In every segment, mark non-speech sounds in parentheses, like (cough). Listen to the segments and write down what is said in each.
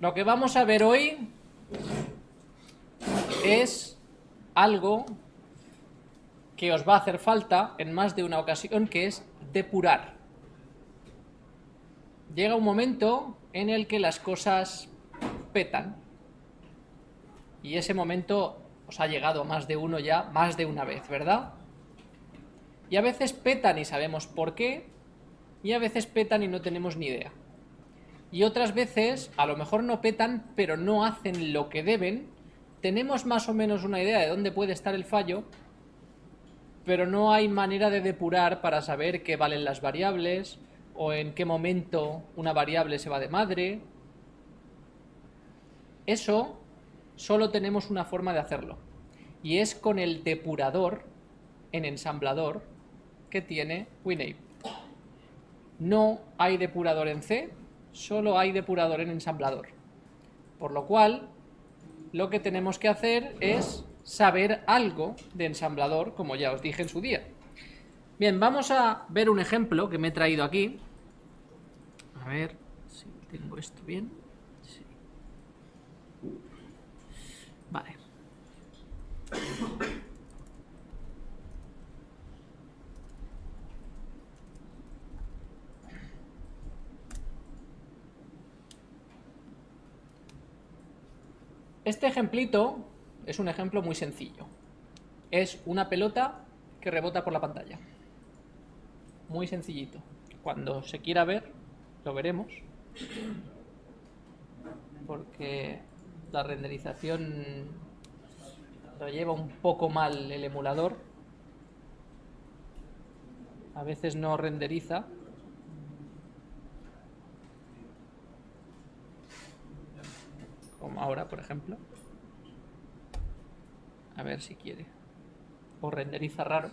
Lo que vamos a ver hoy es algo que os va a hacer falta en más de una ocasión, que es depurar. Llega un momento en el que las cosas petan. Y ese momento os ha llegado más de uno ya, más de una vez, ¿verdad? Y a veces petan y sabemos por qué, y a veces petan y no tenemos ni idea. Y otras veces, a lo mejor no petan, pero no hacen lo que deben, tenemos más o menos una idea de dónde puede estar el fallo, pero no hay manera de depurar para saber qué valen las variables, o en qué momento una variable se va de madre. Eso solo tenemos una forma de hacerlo, y es con el depurador en ensamblador que tiene WinApe. No hay depurador en C, solo hay depurador en ensamblador. Por lo cual, lo que tenemos que hacer es saber algo de ensamblador, como ya os dije en su día. Bien, vamos a ver un ejemplo que me he traído aquí. A ver si tengo esto bien. Vale. Este ejemplito es un ejemplo muy sencillo. Es una pelota que rebota por la pantalla. Muy sencillito. Cuando se quiera ver, lo veremos. Porque la renderización lo lleva un poco mal el emulador. A veces no renderiza como ahora, por ejemplo. A ver si quiere. O renderiza raro.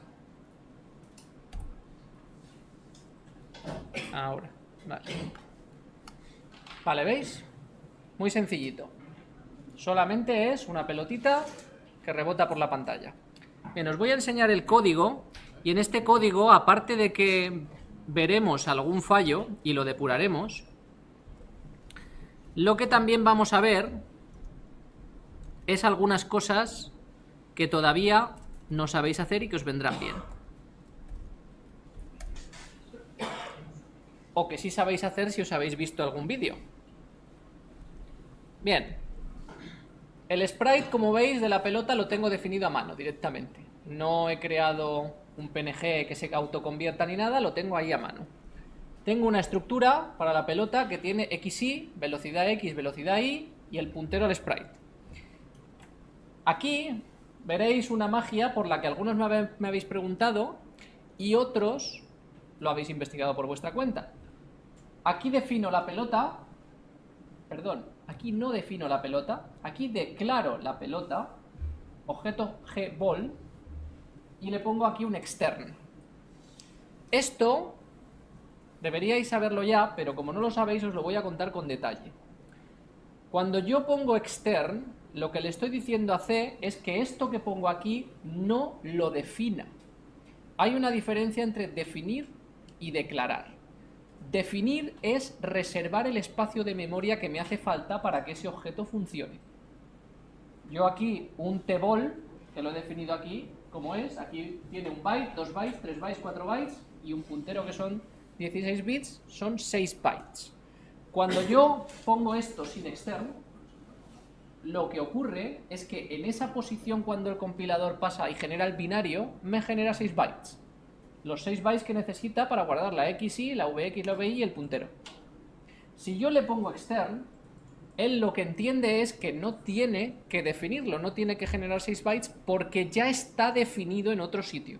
Ahora, vale. Vale, ¿veis? Muy sencillito. Solamente es una pelotita que rebota por la pantalla. Bien, os voy a enseñar el código y en este código, aparte de que veremos algún fallo y lo depuraremos, lo que también vamos a ver es algunas cosas que todavía no sabéis hacer y que os vendrán bien. O que sí sabéis hacer si os habéis visto algún vídeo. Bien. El sprite, como veis, de la pelota lo tengo definido a mano directamente. No he creado un PNG que se autoconvierta ni nada, lo tengo ahí a mano. Tengo una estructura para la pelota que tiene XY, velocidad X, velocidad Y y el puntero al sprite. Aquí veréis una magia por la que algunos me habéis preguntado y otros lo habéis investigado por vuestra cuenta. Aquí defino la pelota, perdón, aquí no defino la pelota, aquí declaro la pelota, objeto gball, y le pongo aquí un extern. Esto Deberíais saberlo ya, pero como no lo sabéis os lo voy a contar con detalle. Cuando yo pongo extern, lo que le estoy diciendo a C es que esto que pongo aquí no lo defina. Hay una diferencia entre definir y declarar. Definir es reservar el espacio de memoria que me hace falta para que ese objeto funcione. Yo aquí un tball, que lo he definido aquí, como es, aquí tiene un byte, dos bytes, tres bytes, cuatro bytes y un puntero que son 16 bits son 6 bytes. Cuando yo pongo esto sin externo, lo que ocurre es que en esa posición cuando el compilador pasa y genera el binario, me genera 6 bytes. Los 6 bytes que necesita para guardar la XY, la VX, la VY y el puntero. Si yo le pongo extern, él lo que entiende es que no tiene que definirlo, no tiene que generar 6 bytes porque ya está definido en otro sitio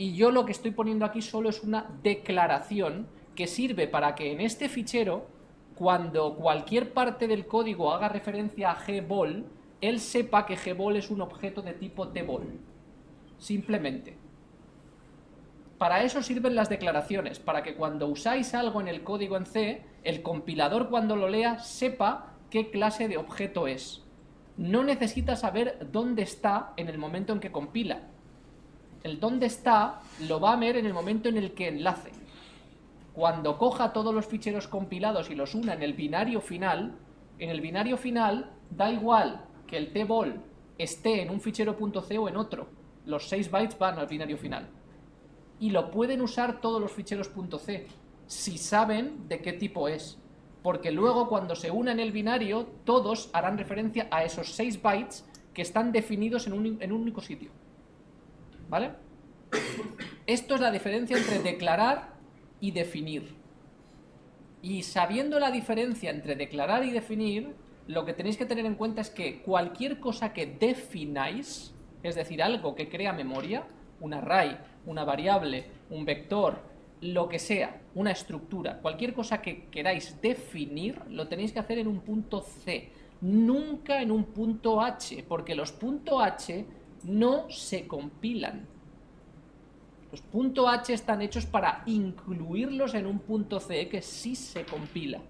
y yo lo que estoy poniendo aquí solo es una declaración que sirve para que en este fichero, cuando cualquier parte del código haga referencia a gball, él sepa que gball es un objeto de tipo tball. Simplemente. Para eso sirven las declaraciones, para que cuando usáis algo en el código en C, el compilador cuando lo lea sepa qué clase de objeto es. No necesita saber dónde está en el momento en que compila, el dónde está lo va a ver en el momento en el que enlace. cuando coja todos los ficheros compilados y los una en el binario final, en el binario final da igual que el tbol esté en un fichero .c o en otro. Los 6 bytes van al binario final. Y lo pueden usar todos los ficheros .c, si saben de qué tipo es. Porque luego cuando se una en el binario, todos harán referencia a esos 6 bytes que están definidos en un, en un único sitio. ¿Vale? Esto es la diferencia entre declarar y definir. Y sabiendo la diferencia entre declarar y definir, lo que tenéis que tener en cuenta es que cualquier cosa que defináis, es decir, algo que crea memoria, un array, una variable, un vector, lo que sea, una estructura, cualquier cosa que queráis definir, lo tenéis que hacer en un punto C, nunca en un punto H, porque los punto H no se compilan. Los punto H están hechos para incluirlos en un punto C que sí se compila.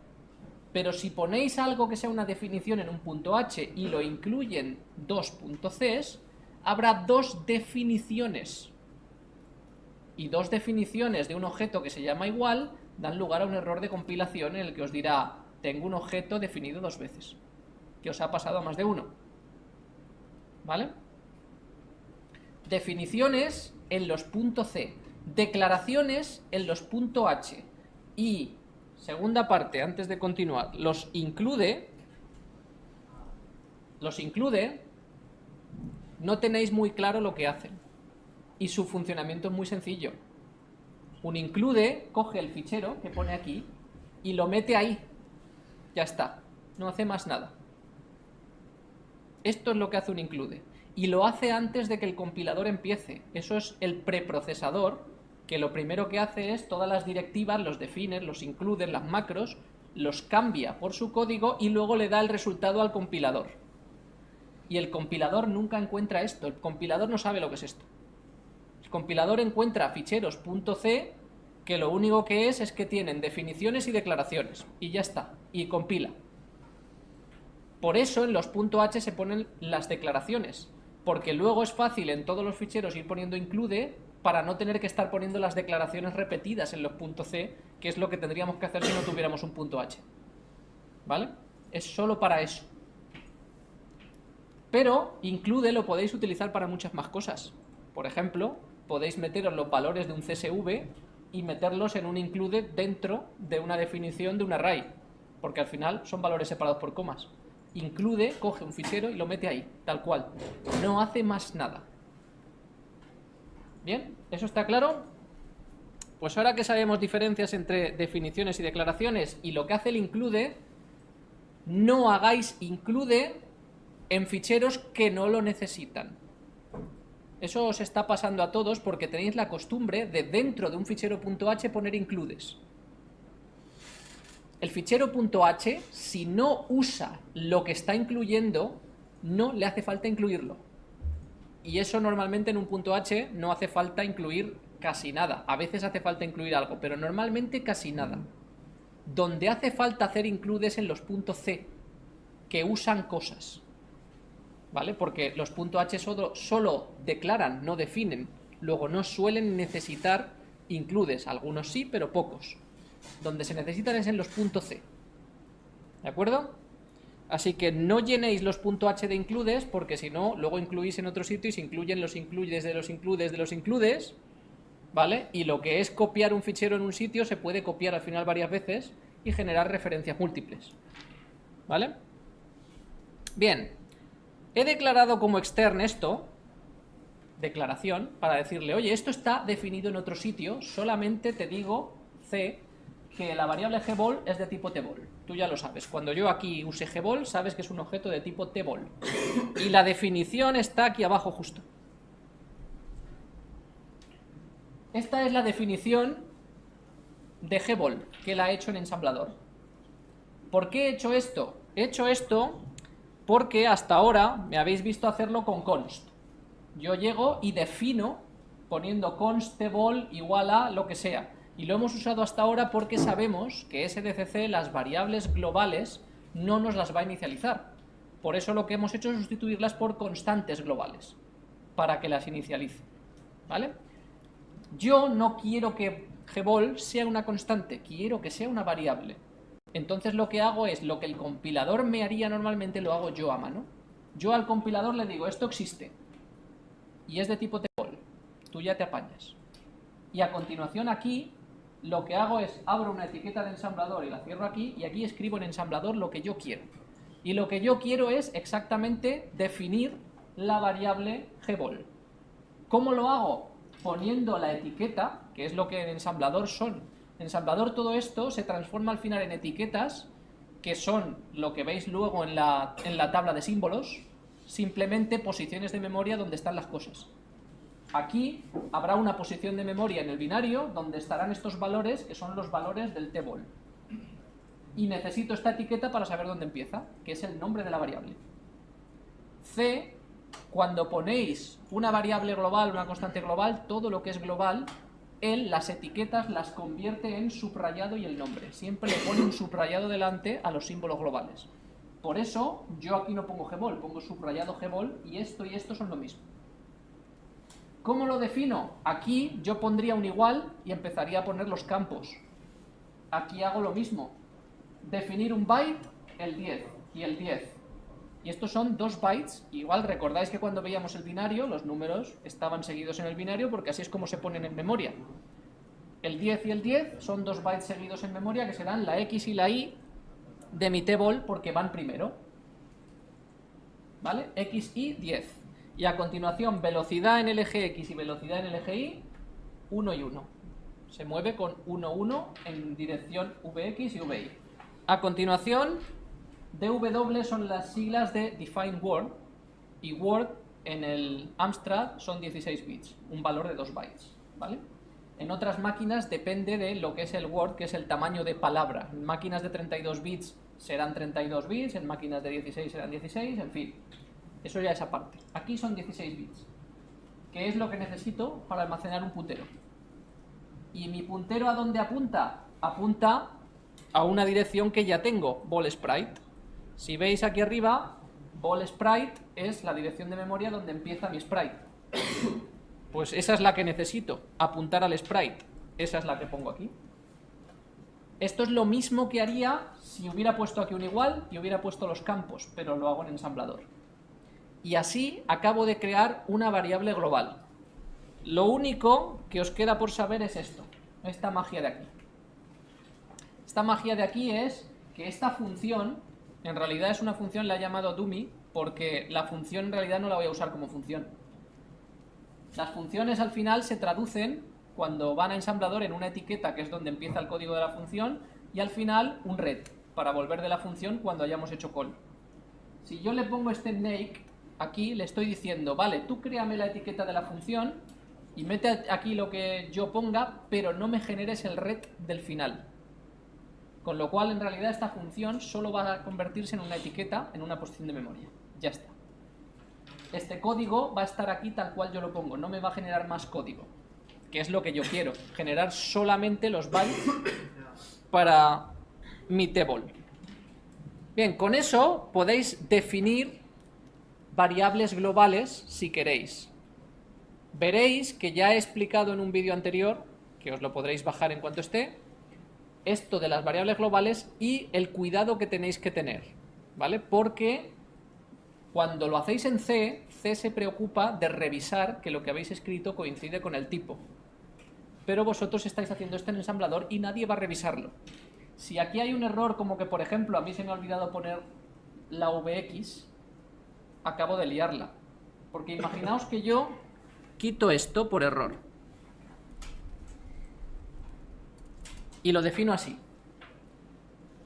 Pero si ponéis algo que sea una definición en un punto H y lo incluyen dos Cs, habrá dos definiciones. Y dos definiciones de un objeto que se llama igual dan lugar a un error de compilación en el que os dirá, tengo un objeto definido dos veces, que os ha pasado a más de uno. ¿Vale? Definiciones en los puntos C, declaraciones en los puntos H y, segunda parte, antes de continuar, los include, los include, no tenéis muy claro lo que hacen y su funcionamiento es muy sencillo. Un include coge el fichero que pone aquí y lo mete ahí. Ya está, no hace más nada. Esto es lo que hace un include y lo hace antes de que el compilador empiece. Eso es el preprocesador, que lo primero que hace es todas las directivas, los define, los incluye, las macros, los cambia por su código y luego le da el resultado al compilador. Y el compilador nunca encuentra esto, el compilador no sabe lo que es esto. El compilador encuentra ficheros .c que lo único que es es que tienen definiciones y declaraciones, y ya está, y compila. Por eso en los .h se ponen las declaraciones, porque luego es fácil en todos los ficheros ir poniendo include para no tener que estar poniendo las declaraciones repetidas en los .c, que es lo que tendríamos que hacer si no tuviéramos un .h. ¿Vale? Es solo para eso. Pero include lo podéis utilizar para muchas más cosas. Por ejemplo, podéis meteros los valores de un CSV y meterlos en un include dentro de una definición de un array, porque al final son valores separados por comas include, coge un fichero y lo mete ahí, tal cual. No hace más nada. ¿Bien? ¿Eso está claro? Pues ahora que sabemos diferencias entre definiciones y declaraciones y lo que hace el include, no hagáis include en ficheros que no lo necesitan. Eso os está pasando a todos porque tenéis la costumbre de dentro de un fichero .h poner includes el fichero .h, si no usa lo que está incluyendo, no le hace falta incluirlo. Y eso normalmente en un .h no hace falta incluir casi nada. A veces hace falta incluir algo, pero normalmente casi nada. Donde hace falta hacer includes en los .c, que usan cosas. ¿Vale? Porque los .h solo declaran, no definen. Luego no suelen necesitar includes. Algunos sí, pero pocos donde se necesitan es en los puntos C. ¿De acuerdo? Así que no llenéis los .h de includes, porque si no, luego incluís en otro sitio y se incluyen los includes de los includes de los includes, ¿vale? Y lo que es copiar un fichero en un sitio se puede copiar al final varias veces y generar referencias múltiples. ¿Vale? Bien, he declarado como extern esto, declaración, para decirle, oye, esto está definido en otro sitio, solamente te digo C que la variable gbol es de tipo tbol. Tú ya lo sabes. Cuando yo aquí use gbol, sabes que es un objeto de tipo tbol. Y la definición está aquí abajo justo. Esta es la definición de gbol que la he hecho en ensamblador. ¿Por qué he hecho esto? He hecho esto porque hasta ahora me habéis visto hacerlo con const. Yo llego y defino poniendo const tbol igual a lo que sea y lo hemos usado hasta ahora porque sabemos que SDCC las variables globales no nos las va a inicializar. Por eso lo que hemos hecho es sustituirlas por constantes globales, para que las inicialice. ¿Vale? Yo no quiero que gbol sea una constante, quiero que sea una variable. Entonces lo que hago es, lo que el compilador me haría normalmente lo hago yo a mano. Yo al compilador le digo, esto existe, y es de tipo table, tú ya te apañas. Y a continuación aquí, lo que hago es, abro una etiqueta de ensamblador y la cierro aquí, y aquí escribo en ensamblador lo que yo quiero. Y lo que yo quiero es exactamente definir la variable gbol. ¿Cómo lo hago? Poniendo la etiqueta, que es lo que en ensamblador son. En ensamblador todo esto se transforma al final en etiquetas, que son lo que veis luego en la, en la tabla de símbolos, simplemente posiciones de memoria donde están las cosas. Aquí habrá una posición de memoria en el binario donde estarán estos valores que son los valores del table. Y necesito esta etiqueta para saber dónde empieza, que es el nombre de la variable. C cuando ponéis una variable global, una constante global, todo lo que es global, él las etiquetas las convierte en subrayado y el nombre. Siempre le pone un subrayado delante a los símbolos globales. Por eso yo aquí no pongo gbol, pongo subrayado gbol y esto y esto son lo mismo. ¿Cómo lo defino? Aquí yo pondría un igual y empezaría a poner los campos. Aquí hago lo mismo. Definir un byte, el 10 y el 10. Y estos son dos bytes, igual recordáis que cuando veíamos el binario, los números estaban seguidos en el binario porque así es como se ponen en memoria. El 10 y el 10 son dos bytes seguidos en memoria que serán la X y la Y de mi table porque van primero. ¿Vale? X, Y, 10. Y a continuación, velocidad en el eje X y velocidad en el eje Y, 1 y 1. Se mueve con 1, 1 en dirección VX y VY. A continuación, DW son las siglas de Define Word y Word en el Amstrad son 16 bits, un valor de 2 bytes, ¿vale? En otras máquinas depende de lo que es el Word, que es el tamaño de palabra. En máquinas de 32 bits serán 32 bits, en máquinas de 16 serán 16, en fin. Eso ya es aparte. Aquí son 16 bits. ¿Qué es lo que necesito para almacenar un puntero? ¿Y mi puntero a dónde apunta? Apunta a una dirección que ya tengo, ball sprite. Si veis aquí arriba, ball sprite es la dirección de memoria donde empieza mi sprite. Pues esa es la que necesito, apuntar al sprite. Esa es la que pongo aquí. Esto es lo mismo que haría si hubiera puesto aquí un igual y hubiera puesto los campos, pero lo hago en ensamblador. Y así acabo de crear una variable global. Lo único que os queda por saber es esto, esta magia de aquí. Esta magia de aquí es que esta función en realidad es una función, la he llamado dummy, porque la función en realidad no la voy a usar como función. Las funciones al final se traducen cuando van a ensamblador en una etiqueta que es donde empieza el código de la función y al final un red para volver de la función cuando hayamos hecho call. Si yo le pongo este naked aquí le estoy diciendo, vale, tú créame la etiqueta de la función y mete aquí lo que yo ponga, pero no me generes el red del final. Con lo cual, en realidad, esta función solo va a convertirse en una etiqueta en una posición de memoria. Ya está. Este código va a estar aquí tal cual yo lo pongo, no me va a generar más código, que es lo que yo quiero, generar solamente los bytes para mi table. Bien, con eso podéis definir variables globales si queréis. Veréis que ya he explicado en un vídeo anterior, que os lo podréis bajar en cuanto esté, esto de las variables globales y el cuidado que tenéis que tener, ¿vale? Porque cuando lo hacéis en C, C se preocupa de revisar que lo que habéis escrito coincide con el tipo. Pero vosotros estáis haciendo esto en ensamblador y nadie va a revisarlo. Si aquí hay un error como que, por ejemplo, a mí se me ha olvidado poner la VX, acabo de liarla. Porque imaginaos que yo (laughs) quito esto por error. y lo defino así.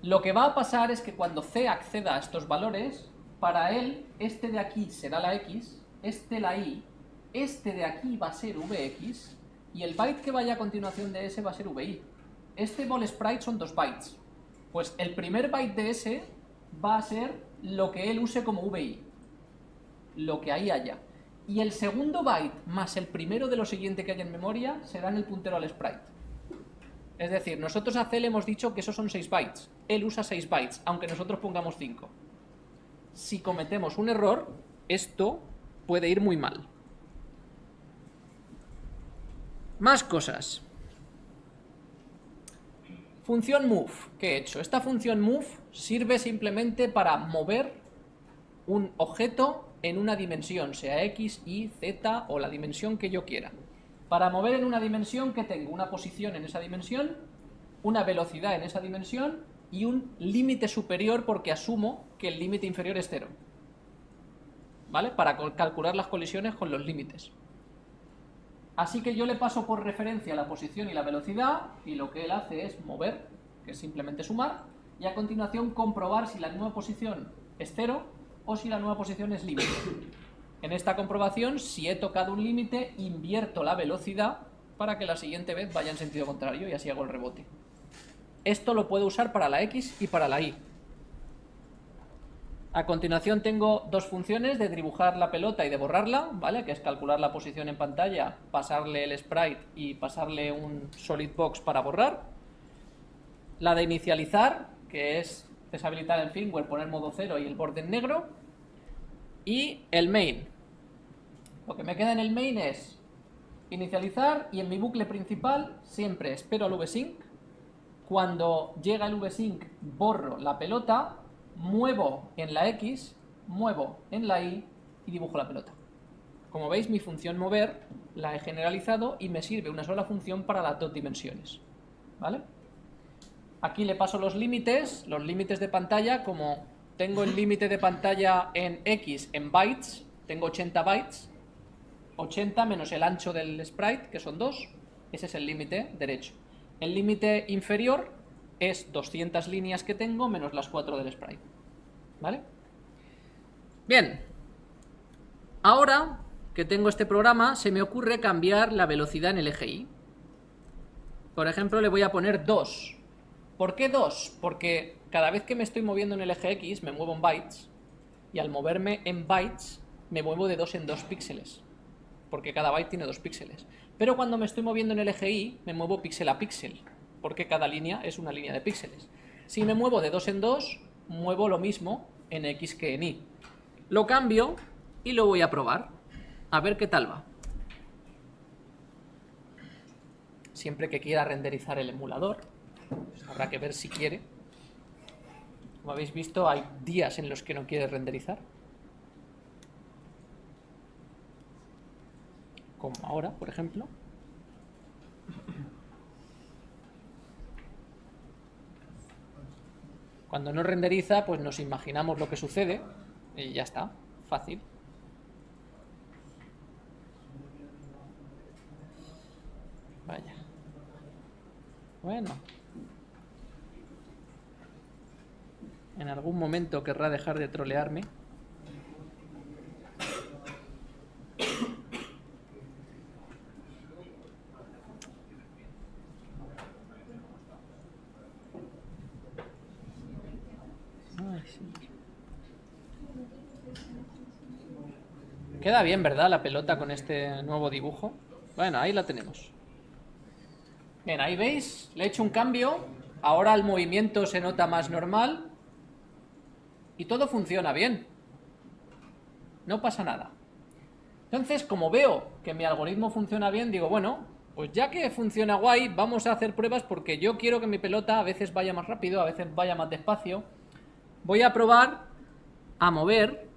Lo que va a pasar es que cuando C acceda a estos valores, para él este de aquí será la X, este la Y, este de aquí va a ser VX y el byte que vaya a continuación de ese va a ser VI. Este ball sprite son dos bytes. Pues el primer byte de ese va a ser lo que él use como VI, lo que ahí haya. Y el segundo byte más el primero de lo siguiente que haya en memoria serán el puntero al sprite. Es decir, nosotros a C le hemos dicho que esos son 6 bytes. Él usa 6 bytes, aunque nosotros pongamos 5. Si cometemos un error, esto puede ir muy mal. Más cosas. Función move, ¿qué he hecho? Esta función move sirve simplemente para mover un objeto en una dimensión, sea x, y, z o la dimensión que yo quiera. Para mover en una dimensión que tengo una posición en esa dimensión, una velocidad en esa dimensión y un límite superior porque asumo que el límite inferior es cero. ¿Vale? Para calcular las colisiones con los límites. Así que yo le paso por referencia la posición y la velocidad y lo que él hace es mover, que es simplemente sumar, y a continuación comprobar si la nueva posición es cero o si la nueva posición es límite. En esta comprobación, si he tocado un límite, invierto la velocidad para que la siguiente vez vaya en sentido contrario y así hago el rebote. Esto lo puedo usar para la X y para la Y. A continuación tengo dos funciones de dibujar la pelota y de borrarla, ¿vale? Que es calcular la posición en pantalla, pasarle el sprite y pasarle un solid box para borrar. La de inicializar, que es deshabilitar el firmware, poner modo cero y el borde en negro. Y el main. Lo que me queda en el main es inicializar y en mi bucle principal siempre espero al vsync. Cuando llega el vsync borro la pelota muevo en la X, muevo en la Y y dibujo la pelota. Como veis, mi función mover la he generalizado y me sirve una sola función para las dos dimensiones. ¿Vale? Aquí le paso los límites, los límites de pantalla, como tengo el límite de pantalla en X en bytes, tengo 80 bytes, 80 menos el ancho del sprite, que son 2, ese es el límite derecho. El límite inferior es 200 líneas que tengo menos las 4 del sprite. ¿Vale? Bien. Ahora que tengo este programa, se me ocurre cambiar la velocidad en el Y. Por ejemplo, le voy a poner 2. ¿Por qué 2? Porque cada vez que me estoy moviendo en el eje X, me muevo en bytes, y al moverme en bytes, me muevo de 2 en 2 píxeles, porque cada byte tiene 2 píxeles. Pero cuando me estoy moviendo en el eje Y, me muevo píxel a píxel, porque cada línea es una línea de píxeles. Si me muevo de 2 en 2, muevo lo mismo en X que en Y. Lo cambio y lo voy a probar. A ver qué tal va. Siempre que quiera renderizar el emulador, habrá que ver si quiere. Como habéis visto, hay días en los que no quiere renderizar. Como ahora, por ejemplo. Cuando no renderiza, pues nos imaginamos lo que sucede y ya está, fácil. Vaya. Bueno. En algún momento querrá dejar de trolearme. Queda bien, ¿verdad? La pelota con este nuevo dibujo. Bueno, ahí la tenemos. Bien, ahí veis, le he hecho un cambio. Ahora el movimiento se nota más normal. Y todo funciona bien. No pasa nada. Entonces, como veo que mi algoritmo funciona bien, digo, bueno, pues ya que funciona guay, vamos a hacer pruebas porque yo quiero que mi pelota a veces vaya más rápido, a veces vaya más despacio. Voy a probar a mover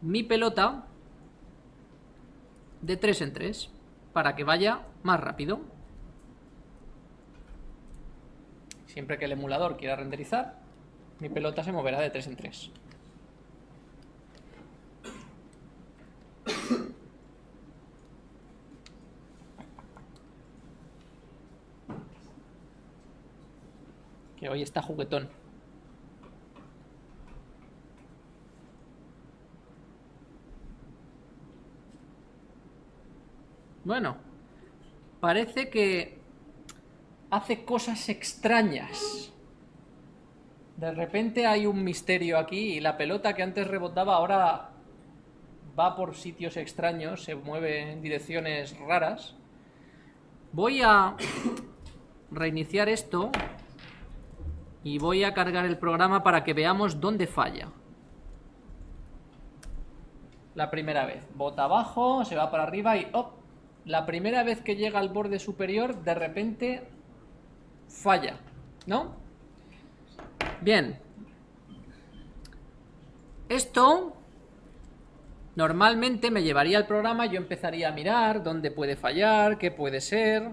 mi pelota de 3 en 3 para que vaya más rápido. Siempre que el emulador quiera renderizar, mi pelota se moverá de 3 en 3. Que hoy está juguetón. Bueno, parece que hace cosas extrañas. De repente hay un misterio aquí y la pelota que antes rebotaba ahora va por sitios extraños, se mueve en direcciones raras. Voy a reiniciar esto y voy a cargar el programa para que veamos dónde falla. La primera vez, bota abajo, se va para arriba y ¡op! la primera vez que llega al borde superior, de repente falla. ¿no? Bien. Esto normalmente me llevaría al programa, yo empezaría a mirar dónde puede fallar, qué puede ser.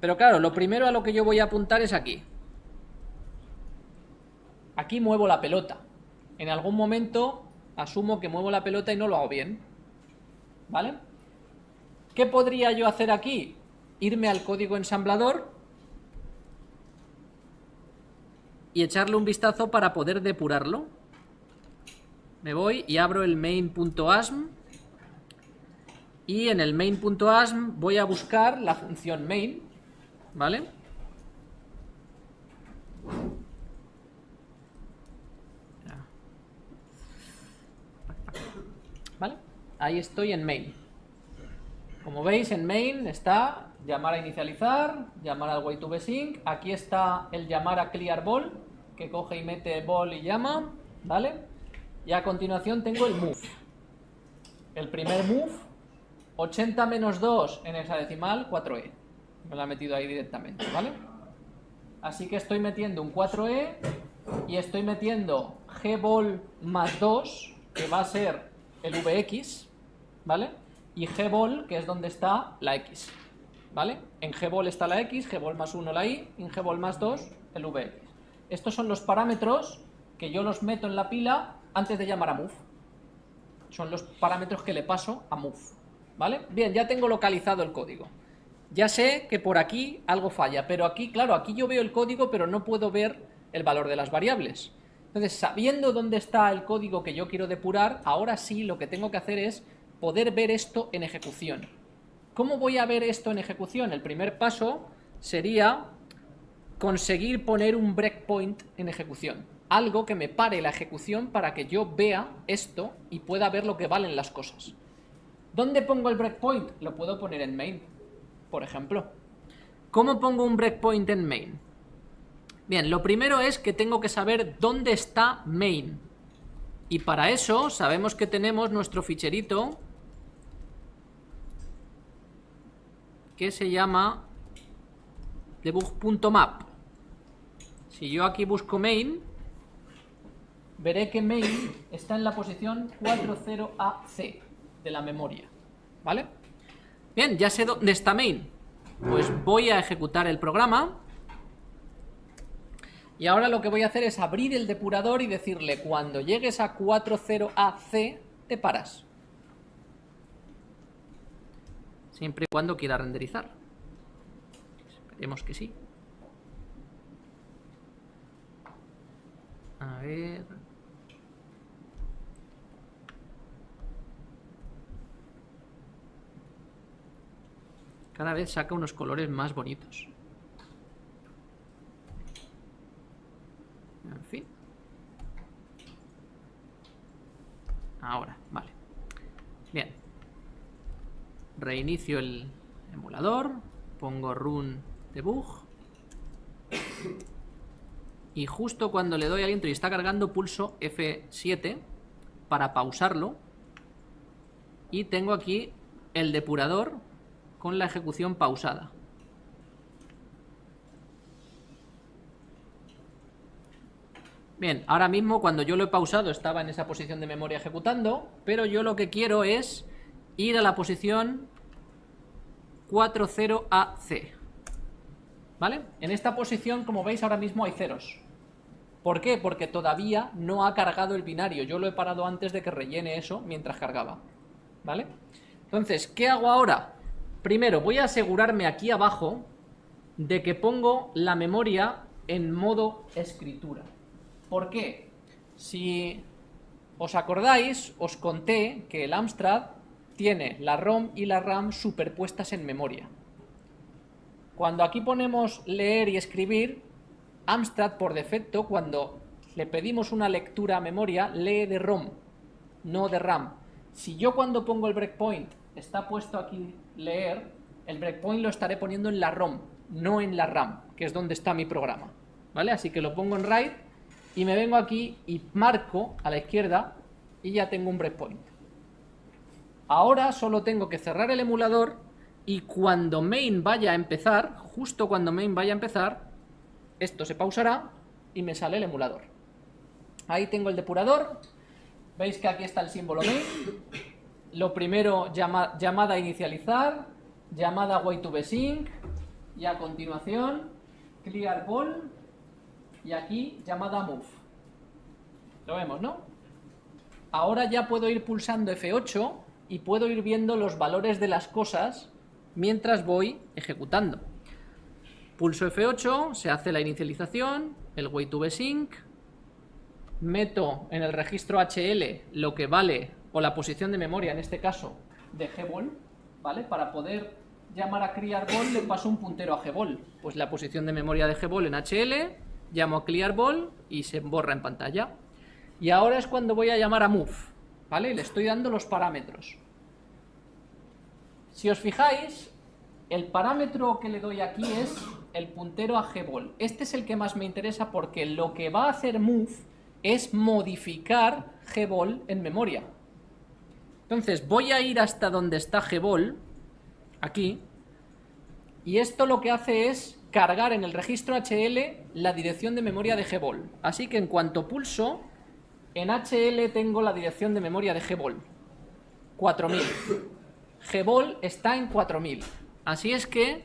Pero claro, lo primero a lo que yo voy a apuntar es aquí. Aquí muevo la pelota. En algún momento asumo que muevo la pelota y no lo hago bien. ¿Vale? ¿Qué podría yo hacer aquí? Irme al código ensamblador y echarle un vistazo para poder depurarlo. Me voy y abro el main.asm y en el main.asm voy a buscar la función main, ¿vale? ¿Vale? Ahí estoy en main. Como veis, en main está llamar a inicializar, llamar al way aquí está el llamar a clear ball, que coge y mete ball y llama, ¿vale? Y a continuación tengo el move. El primer move, 80 menos 2 en hexadecimal, 4e. Me lo ha metido ahí directamente, ¿vale? Así que estoy metiendo un 4e y estoy metiendo gball más 2, que va a ser el vx, ¿vale? Y gball, que es donde está la x. ¿vale? En gbol está la x, gbol más 1 la y, en gbol más 2 el vx. Estos son los parámetros que yo los meto en la pila antes de llamar a move. Son los parámetros que le paso a move, ¿vale? Bien, ya tengo localizado el código. Ya sé que por aquí algo falla, pero aquí, claro, aquí yo veo el código, pero no puedo ver el valor de las variables. Entonces, sabiendo dónde está el código que yo quiero depurar, ahora sí lo que tengo que hacer es poder ver esto en ejecución. ¿Cómo voy a ver esto en ejecución? El primer paso sería conseguir poner un breakpoint en ejecución. Algo que me pare la ejecución para que yo vea esto y pueda ver lo que valen las cosas. ¿Dónde pongo el breakpoint? Lo puedo poner en main, por ejemplo. ¿Cómo pongo un breakpoint en main? Bien, lo primero es que tengo que saber dónde está main. Y para eso sabemos que tenemos nuestro ficherito que se llama debug.map. Si yo aquí busco main, veré que main está en la posición 40AC de la memoria. ¿Vale? Bien, ya sé dónde está main. Pues voy a ejecutar el programa. Y ahora lo que voy a hacer es abrir el depurador y decirle, cuando llegues a 40AC, te paras. Siempre y cuando quiera renderizar. Esperemos que sí. A ver... Cada vez saca unos colores más bonitos. En fin. Ahora, vale. Bien reinicio el emulador, pongo run debug y justo cuando le doy al intro y está cargando pulso F7 para pausarlo y tengo aquí el depurador con la ejecución pausada. Bien, ahora mismo cuando yo lo he pausado estaba en esa posición de memoria ejecutando, pero yo lo que quiero es ir a la posición 40AC. ¿Vale? En esta posición, como veis, ahora mismo hay ceros. ¿Por qué? Porque todavía no ha cargado el binario. Yo lo he parado antes de que rellene eso mientras cargaba. ¿Vale? Entonces, ¿qué hago ahora? Primero, voy a asegurarme aquí abajo de que pongo la memoria en modo escritura. ¿Por qué? Si os acordáis, os conté que el Amstrad tiene la ROM y la RAM superpuestas en memoria. Cuando aquí ponemos leer y escribir, Amstrad por defecto, cuando le pedimos una lectura a memoria, lee de ROM, no de RAM. Si yo cuando pongo el breakpoint está puesto aquí leer, el breakpoint lo estaré poniendo en la ROM, no en la RAM, que es donde está mi programa. ¿Vale? Así que lo pongo en write y me vengo aquí y marco a la izquierda y ya tengo un breakpoint. Ahora solo tengo que cerrar el emulador y cuando main vaya a empezar, justo cuando main vaya a empezar, esto se pausará y me sale el emulador. Ahí tengo el depurador, veis que aquí está el símbolo main, lo primero llamada inicializar, llamada way to sync y a continuación clear ball y aquí llamada move. Lo vemos, ¿no? Ahora ya puedo ir pulsando F8 y puedo ir viendo los valores de las cosas mientras voy ejecutando. Pulso F8, se hace la inicialización, el way to sync, meto en el registro HL lo que vale, o la posición de memoria en este caso, de gbol, ¿vale? Para poder llamar a clearball le paso un puntero a gbol. Pues la posición de memoria de gbol en HL, llamo a clearball y se borra en pantalla. Y ahora es cuando voy a llamar a move, ¿vale? Le estoy dando los parámetros. Si os fijáis, el parámetro que le doy aquí es el puntero a gbol. Este es el que más me interesa porque lo que va a hacer move es modificar gbol en memoria. Entonces voy a ir hasta donde está gbol, aquí, y esto lo que hace es cargar en el registro HL la dirección de memoria de gbol. Así que en cuanto pulso, en HL tengo la dirección de memoria de gbol, 4000. gbol está en 4000. Así es que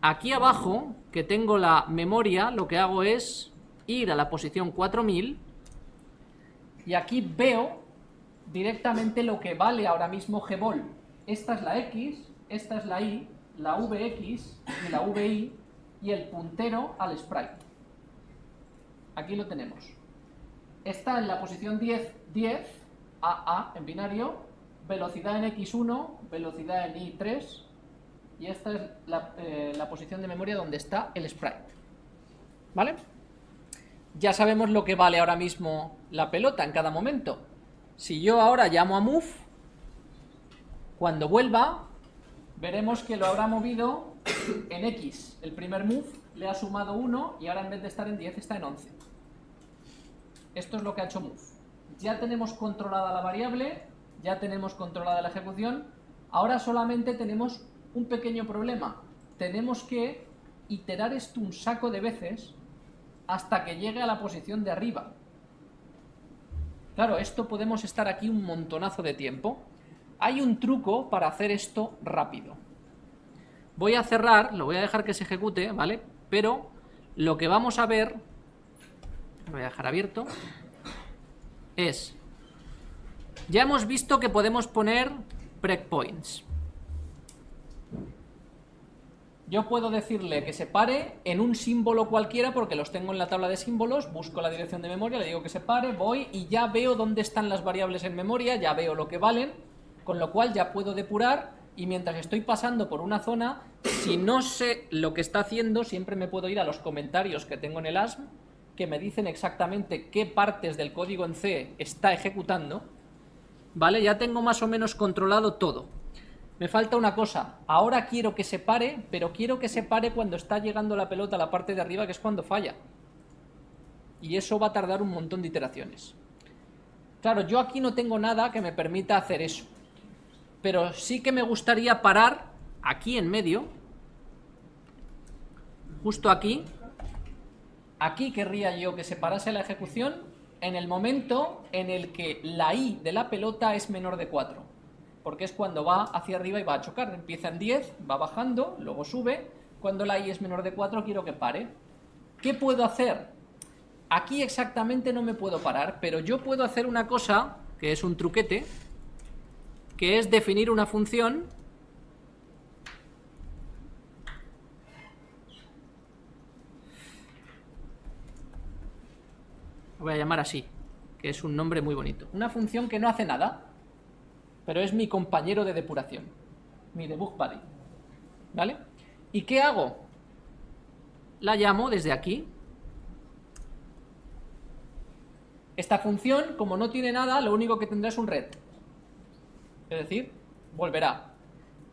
aquí abajo, que tengo la memoria, lo que hago es ir a la posición 4000 y aquí veo directamente lo que vale ahora mismo gbol. Esta es la X, esta es la Y, la VX y la VI y el puntero al sprite. Aquí lo tenemos está en la posición 10, 10, AA en binario, velocidad en X1, velocidad en Y3, y esta es eh, la, posición de memoria donde está el sprite. ¿Vale? Ya sabemos lo que vale ahora mismo la pelota en cada momento. Si yo ahora llamo a move, cuando vuelva, veremos que lo habrá movido en X. El primer move le ha sumado 1 y ahora en vez de estar en 10 está en 11. Esto es lo que ha hecho move. Ya tenemos controlada la variable, ya tenemos controlada la ejecución, ahora solamente tenemos un pequeño problema. Tenemos que iterar esto un saco de veces hasta que llegue a la posición de arriba. Claro, esto podemos estar aquí un montonazo de tiempo. Hay un truco para hacer esto rápido. Voy a cerrar, lo voy a dejar que se ejecute, ¿vale? Pero lo que vamos a ver lo voy a dejar abierto, es, ya hemos visto que podemos poner breakpoints. Yo puedo decirle que se pare en un símbolo cualquiera porque los tengo en la tabla de símbolos, busco la dirección de memoria, le digo que se pare, voy y ya veo dónde están las variables en memoria, ya veo lo que valen, con lo cual ya puedo depurar y mientras estoy pasando por una zona, si no sé lo que está haciendo, siempre me puedo ir a los comentarios que tengo en el ASM que me dicen exactamente qué partes del código en C está ejecutando, ¿vale? Ya tengo más o menos controlado todo. Me falta una cosa, ahora quiero que se pare, pero quiero que se pare cuando está llegando la pelota a la parte de arriba, que es cuando falla. Y eso va a tardar un montón de iteraciones. Claro, yo aquí no tengo nada que me permita hacer eso. Pero sí que me gustaría parar aquí en medio, justo aquí, Aquí querría yo que se parase la ejecución en el momento en el que la i de la pelota es menor de 4. Porque es cuando va hacia arriba y va a chocar. Empieza en 10, va bajando, luego sube. Cuando la i es menor de 4 quiero que pare. ¿Qué puedo hacer? Aquí exactamente no me puedo parar, pero yo puedo hacer una cosa, que es un truquete, que es definir una función voy a llamar así, que es un nombre muy bonito. Una función que no hace nada, pero es mi compañero de depuración, mi debug buddy. ¿Vale? ¿Y qué hago? La llamo desde aquí. Esta función, como no tiene nada, lo único que tendrá es un red. Es decir, volverá.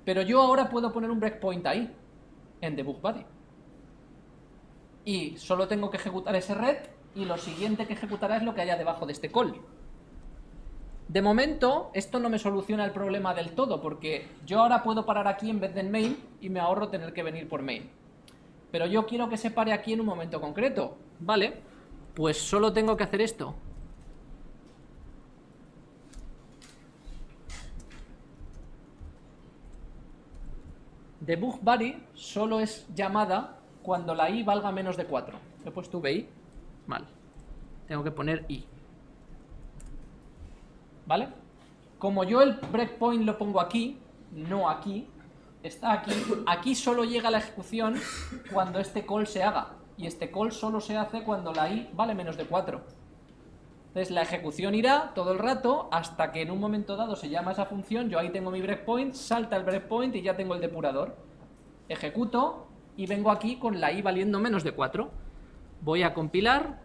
Pero yo ahora puedo poner un breakpoint ahí, en debug buddy. Y solo tengo que ejecutar ese red y lo siguiente que ejecutará es lo que haya debajo de este call. De momento, esto no me soluciona el problema del todo, porque yo ahora puedo parar aquí en vez de en main y me ahorro tener que venir por main. pero yo quiero que se pare aquí en un momento concreto. Vale, pues solo tengo que hacer esto. Debug body solo es llamada cuando la i valga menos de 4. He puesto vi. Mal. Tengo que poner i. ¿Vale? Como yo el breakpoint lo pongo aquí, no aquí, está aquí, aquí solo llega la ejecución cuando este call se haga. Y este call solo se hace cuando la i vale menos de 4. Entonces la ejecución irá todo el rato hasta que en un momento dado se llama esa función, yo ahí tengo mi breakpoint, salta el breakpoint y ya tengo el depurador. Ejecuto y vengo aquí con la i valiendo menos de 4. Voy a compilar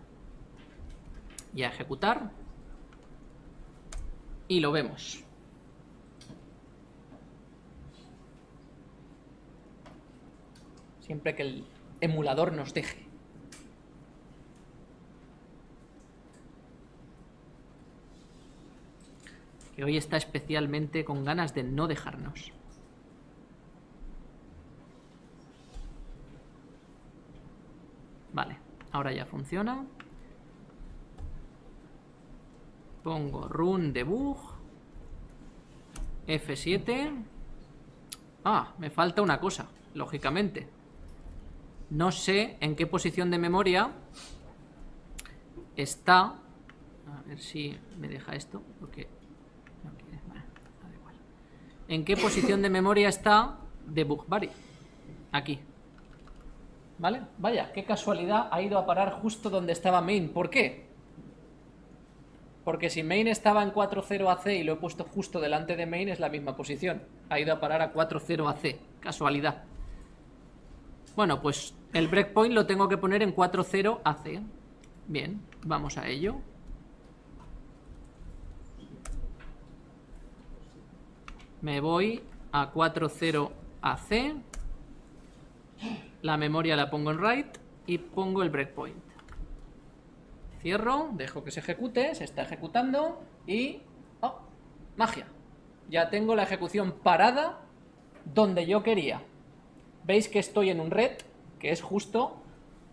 y a ejecutar y lo vemos. Siempre que el emulador nos deje. Que hoy está especialmente con ganas de no dejarnos. Vale, ahora ya funciona. Pongo run debug. F7. Ah, me falta una cosa, lógicamente. No sé en qué posición de memoria está... A ver si me deja esto, porque... ¿En qué posición de memoria está debug body? Aquí. ¿Vale? Vaya, qué casualidad ha ido a parar justo donde estaba main. ¿Por qué? Porque si main estaba en 4.0 AC y lo he puesto justo delante de main, es la misma posición. Ha ido a parar a 4.0 AC. Casualidad. Bueno, pues el breakpoint lo tengo que poner en 4.0 AC. Bien, vamos a ello. Me voy a 4.0 AC. La memoria la pongo en write y pongo el breakpoint. Cierro, dejo que se ejecute, se está ejecutando y... ¡Oh! Magia. Ya tengo la ejecución parada donde yo quería. Veis que estoy en un red, que es justo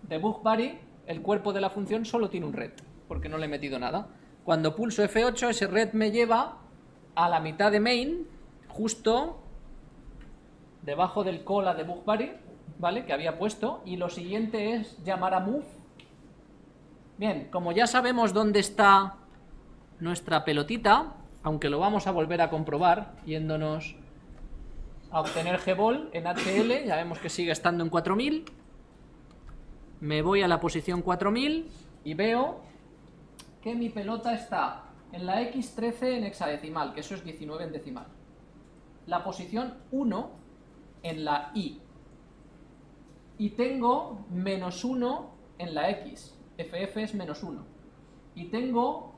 debug body, el cuerpo de la función solo tiene un red, porque no le he metido nada. Cuando pulso F8, ese red me lleva a la mitad de main, justo debajo del call a debug body, ¿vale? Que había puesto, y lo siguiente es llamar a move Bien, como ya sabemos dónde está nuestra pelotita, aunque lo vamos a volver a comprobar yéndonos a obtener gbol en HL, ya vemos que sigue estando en 4000. Me voy a la posición 4000 y veo que mi pelota está en la X13 en hexadecimal, que eso es 19 en decimal. La posición 1 en la Y. Y tengo menos 1 en la X ff es menos 1. Y tengo,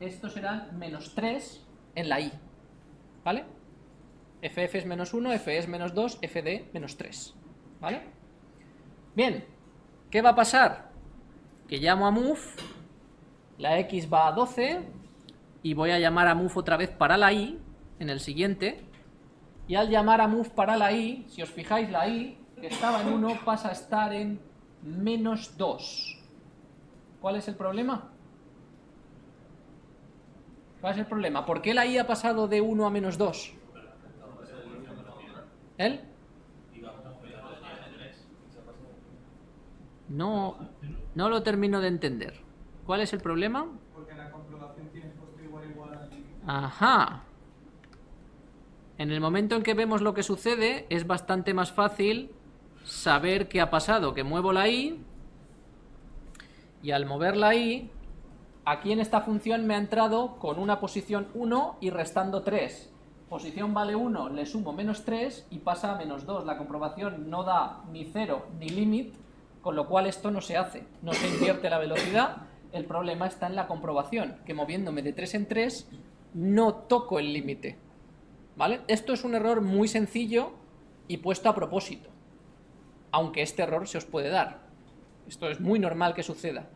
esto serán menos 3 en la i. ¿Vale? ff es menos 1, f es menos 2, fd menos 3. ¿Vale? Bien, ¿qué va a pasar? Que llamo a move, la x va a 12, y voy a llamar a move otra vez para la i, en el siguiente, y al llamar a move para la i, si os fijáis, la i, que estaba en 1, pasa a estar en menos 2. ¿Cuál es el problema? ¿Cuál es el problema? ¿Por qué la i ha pasado de 1 a menos 2? ¿Él? No, no lo termino de entender. ¿Cuál es el problema? Porque la comprobación tiene igual igual Ajá. En el momento en que vemos lo que sucede, es bastante más fácil saber qué ha pasado. Que muevo la i y al moverla ahí, aquí en esta función me ha entrado con una posición 1 y restando 3. Posición vale 1, le sumo menos 3 y pasa a menos 2. La comprobación no da ni 0 ni límite, con lo cual esto no se hace. No se invierte la velocidad, el problema está en la comprobación, que moviéndome de 3 en 3 no toco el límite. ¿Vale? Esto es un error muy sencillo y puesto a propósito, aunque este error se os puede dar. Esto es muy normal que suceda.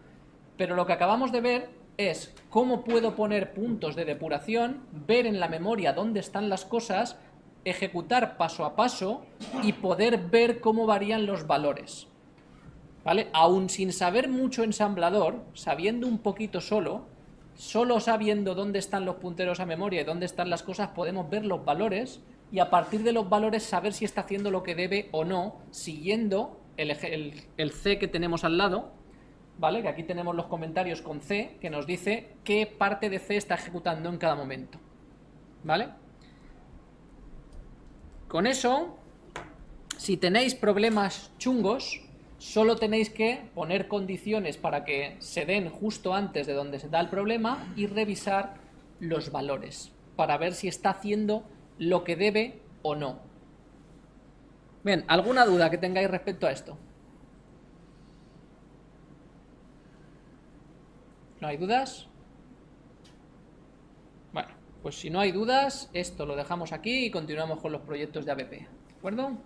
Pero lo que acabamos de ver es cómo puedo poner puntos de depuración, ver en la memoria dónde están las cosas ejecutar paso a paso y poder ver cómo varían los valores. ¿Vale? Aún sin saber mucho ensamblador, sabiendo un poquito solo, solo sabiendo dónde están los punteros a memoria y dónde están las cosas, podemos ver los valores y a partir de los valores saber si está haciendo lo que debe o no, siguiendo el, el C que tenemos al lado, ¿vale? Que aquí tenemos los comentarios con C, que nos dice qué parte de C está ejecutando en cada momento, ¿vale? Con eso, si tenéis problemas chungos, solo tenéis que poner condiciones para que se den justo antes de donde se da el problema y revisar los valores para ver si está haciendo lo que debe o no. Bien, ¿alguna duda que tengáis respecto a esto? ¿No hay dudas? Bueno, pues si no hay dudas, esto lo dejamos aquí y continuamos con los proyectos de ABP. ¿De acuerdo?